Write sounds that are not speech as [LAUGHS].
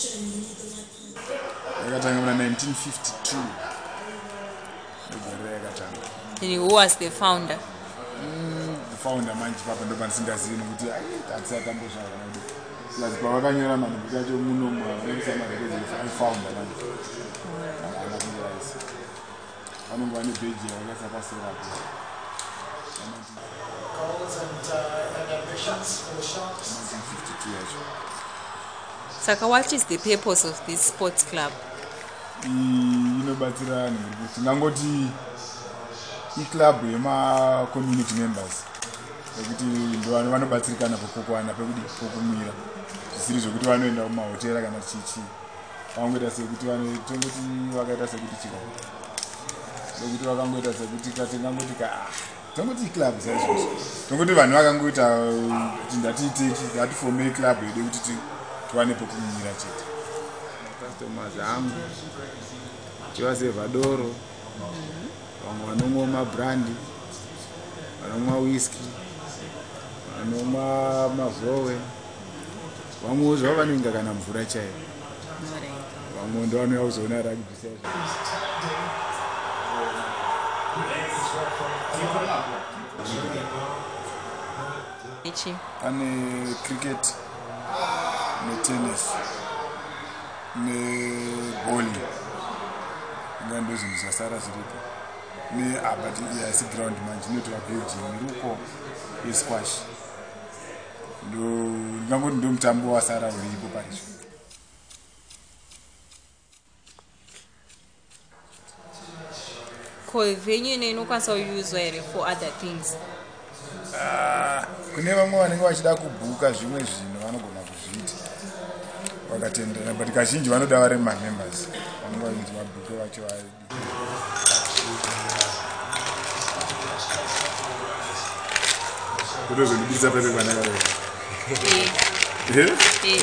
1952 ndogore yakatanga and who was the founder? Founder manje papa ndo pandisingazivi nokuti hatisatambozvaka nodi sikazi pavakanyora manhubuti acho munomu vanaisa marekezefounder manje haana kunge raisi vanonge vane bheji yavakaisa paserapo Goals and, uh, and ambitions for the Sharks. 1952 yacho saka what is the purpose of this sports club? Inobatsira kuti tingangoti iclub yemacommunity members ekuti ndovano vanobatsirikana pokokwana pekuti pokumira. Zvisiri zvokuti vanoenda kumahotera kana chichi vangoita sekuti tongoti vakaita sekuti chika nekuti vakangoita sekuti katingangoti ka ah, tongoti iclub saizvozvo. Tongoti vanhu vakangoita kuti ndatiite ndatifome club yedu kuti ti- tiwane pokumira chete. Customers angu tivasevhadoro vamwe vanomwa mabrandi vanomwa whisky vanomwa mazowe vamwewo zvavo vanoinga kana mvura chaiyo. Vamwe ndo vanouya kuzoona rugby saizvo ichi. Pane cricket netennis nebowling. Inga ndo zvinhu zvasara zviripo neabat haisi ground manje inoitwa building iruko yesquash. Ndingangoti ndo mutambo wasara uripo paizvo ko venue ine inokwanisa kuuswa here for other things? Ah, kune vamwe vanenge vachida kubhuka zvimwe kuzviita vakatendera but kazhinji vanoda vari mamembers. Vanenge vainzi mabhuke vacho vari. Kutozondibudisa pepe panakaro Eh, [LAUGHS] eh.